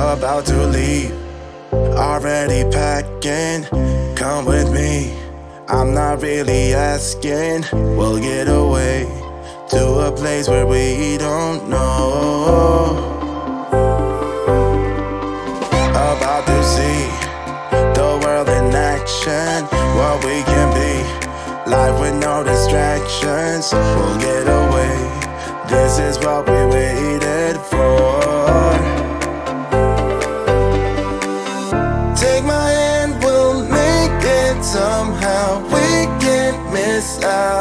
about to leave. Already packing, come with me. I'm not really asking. We'll get away to a place where we don't know. About to see the world in action, what we can be. Life with no distractions, we'll get away. This is what we waited for. this out.